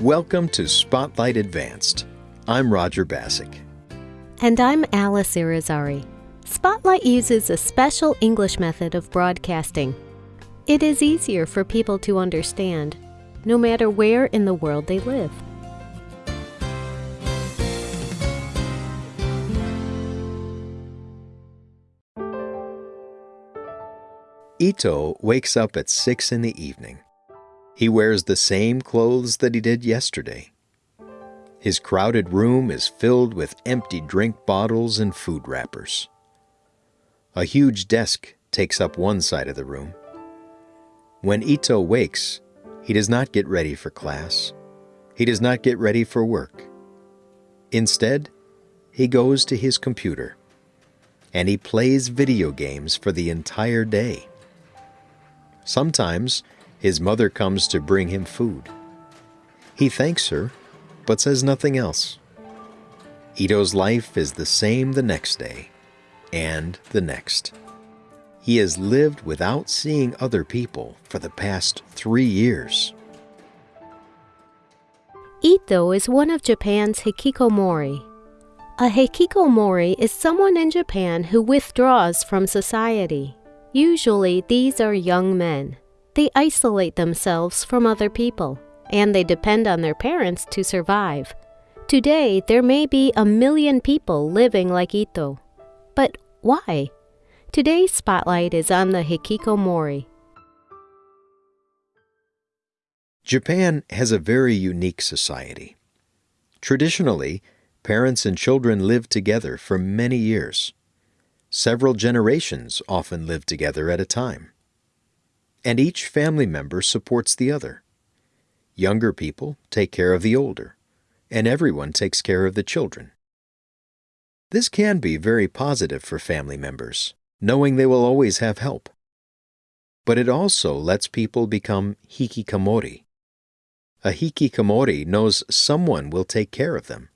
Welcome to Spotlight Advanced. I'm Roger Bassick. And I'm Alice Irizarry. Spotlight uses a special English method of broadcasting. It is easier for people to understand, no matter where in the world they live. Ito wakes up at 6 in the evening. He wears the same clothes that he did yesterday. His crowded room is filled with empty drink bottles and food wrappers. A huge desk takes up one side of the room. When Ito wakes, he does not get ready for class. He does not get ready for work. Instead, he goes to his computer and he plays video games for the entire day. Sometimes his mother comes to bring him food. He thanks her, but says nothing else. Ito's life is the same the next day, and the next. He has lived without seeing other people for the past three years. Ito is one of Japan's hikikomori. A hikikomori is someone in Japan who withdraws from society. Usually, these are young men. They isolate themselves from other people, and they depend on their parents to survive. Today, there may be a million people living like Ito. But why? Today's spotlight is on the hikikomori. Japan has a very unique society. Traditionally, parents and children live together for many years. Several generations often live together at a time. And each family member supports the other. Younger people take care of the older, and everyone takes care of the children. This can be very positive for family members, knowing they will always have help. But it also lets people become hikikomori. A hikikomori knows someone will take care of them.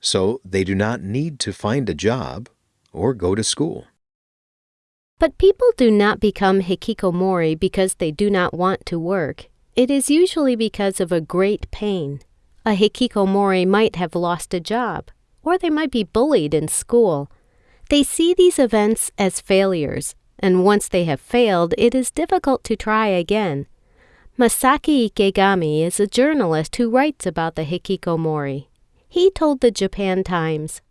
So they do not need to find a job or go to school. But people do not become hikikomori because they do not want to work. It is usually because of a great pain. A hikikomori might have lost a job, or they might be bullied in school. They see these events as failures, and once they have failed, it is difficult to try again. Masaki Ikegami is a journalist who writes about the hikikomori. He told the Japan Times,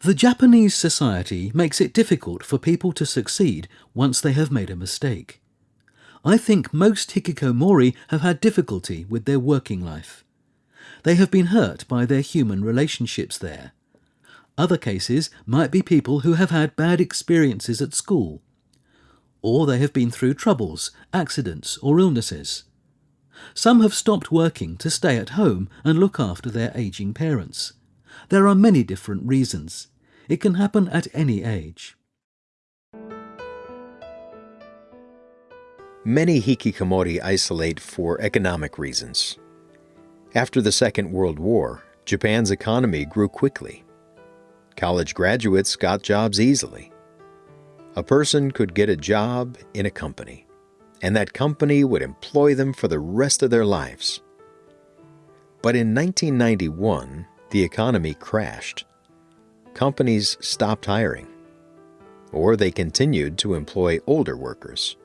the Japanese society makes it difficult for people to succeed once they have made a mistake. I think most hikikomori have had difficulty with their working life. They have been hurt by their human relationships there. Other cases might be people who have had bad experiences at school, or they have been through troubles, accidents, or illnesses. Some have stopped working to stay at home and look after their aging parents. There are many different reasons. It can happen at any age. Many hikikomori isolate for economic reasons. After the Second World War, Japan's economy grew quickly. College graduates got jobs easily. A person could get a job in a company, and that company would employ them for the rest of their lives. But in 1991, the economy crashed. Companies stopped hiring, or they continued to employ older workers.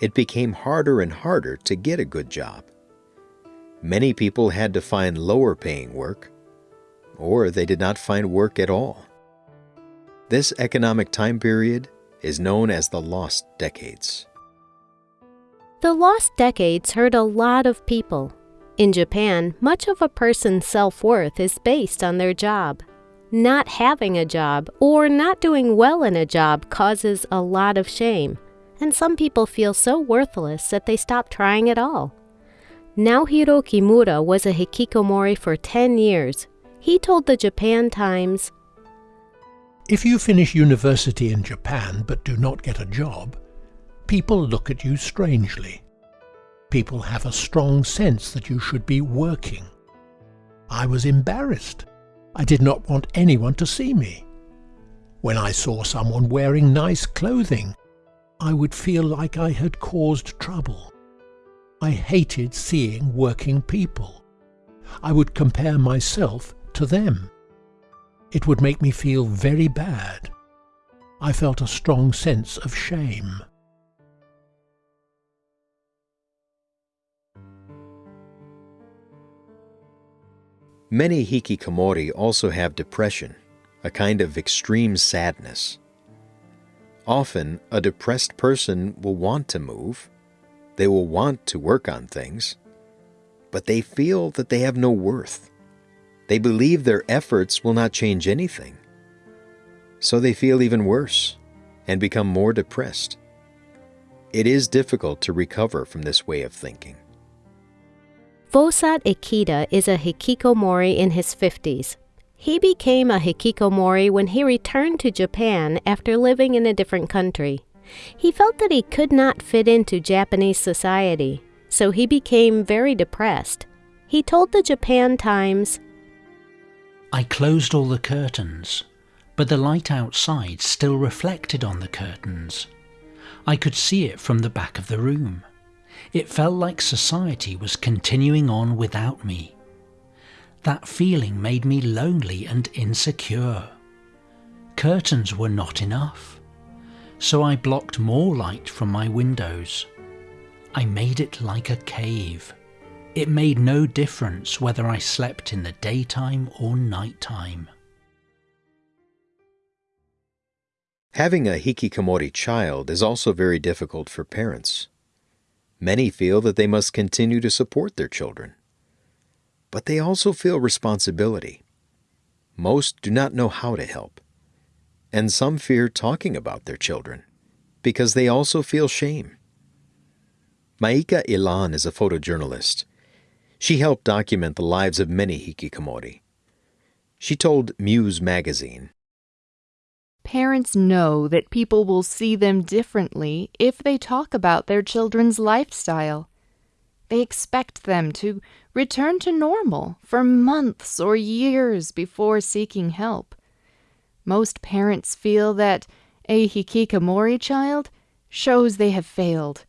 It became harder and harder to get a good job. Many people had to find lower paying work, or they did not find work at all. This economic time period is known as the lost decades. The lost decades hurt a lot of people in Japan, much of a person's self worth is based on their job. Not having a job or not doing well in a job causes a lot of shame, and some people feel so worthless that they stop trying at all. Naohiro Kimura was a hikikomori for 10 years. He told the Japan Times If you finish university in Japan but do not get a job, people look at you strangely people have a strong sense that you should be working. I was embarrassed. I did not want anyone to see me. When I saw someone wearing nice clothing, I would feel like I had caused trouble. I hated seeing working people. I would compare myself to them. It would make me feel very bad. I felt a strong sense of shame. Many hikikomori also have depression, a kind of extreme sadness. Often, a depressed person will want to move, they will want to work on things, but they feel that they have no worth. They believe their efforts will not change anything. So they feel even worse and become more depressed. It is difficult to recover from this way of thinking. Vosat Ikeda is a hikikomori in his 50s. He became a hikikomori when he returned to Japan after living in a different country. He felt that he could not fit into Japanese society, so he became very depressed. He told the Japan Times, I closed all the curtains, but the light outside still reflected on the curtains. I could see it from the back of the room. It felt like society was continuing on without me. That feeling made me lonely and insecure. Curtains were not enough, so I blocked more light from my windows. I made it like a cave. It made no difference whether I slept in the daytime or nighttime. Having a hikikomori child is also very difficult for parents. Many feel that they must continue to support their children. But they also feel responsibility. Most do not know how to help. And some fear talking about their children because they also feel shame. Maika Elan is a photojournalist. She helped document the lives of many hikikomori. She told Muse magazine Parents know that people will see them differently if they talk about their children's lifestyle. They expect them to return to normal for months or years before seeking help. Most parents feel that a hikikomori child shows they have failed.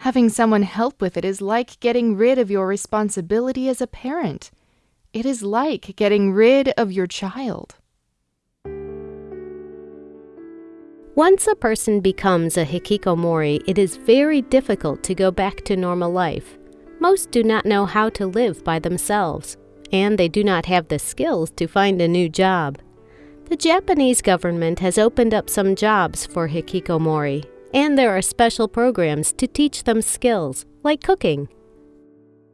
Having someone help with it is like getting rid of your responsibility as a parent. It is like getting rid of your child. Once a person becomes a hikikomori, it is very difficult to go back to normal life. Most do not know how to live by themselves, and they do not have the skills to find a new job. The Japanese government has opened up some jobs for hikikomori, and there are special programs to teach them skills, like cooking.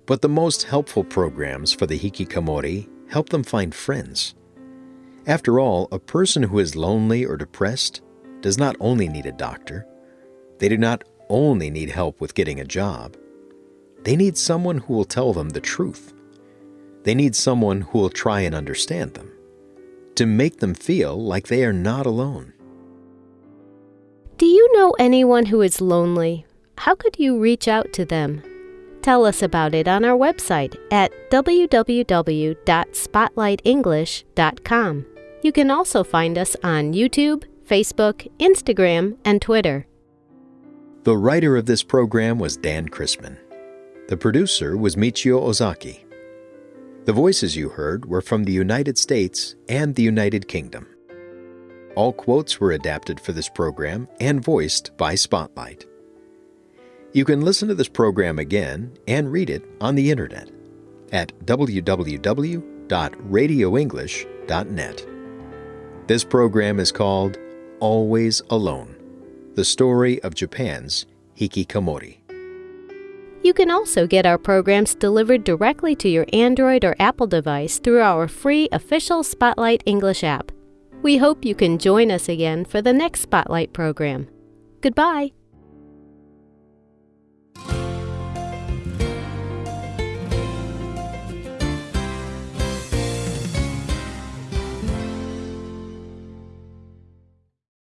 But the most helpful programs for the hikikomori help them find friends. After all, a person who is lonely or depressed does not only need a doctor, they do not only need help with getting a job. They need someone who will tell them the truth. They need someone who will try and understand them, to make them feel like they are not alone. Do you know anyone who is lonely? How could you reach out to them? Tell us about it on our website at www.spotlightenglish.com. You can also find us on YouTube, Facebook, Instagram, and Twitter. The writer of this program was Dan Chrisman. The producer was Michio Ozaki. The voices you heard were from the United States and the United Kingdom. All quotes were adapted for this program and voiced by Spotlight. You can listen to this program again and read it on the internet at www.radioenglish.net. This program is called Always Alone The Story of Japan's Hikikomori. You can also get our programs delivered directly to your Android or Apple device through our free official Spotlight English app. We hope you can join us again for the next Spotlight program. Goodbye.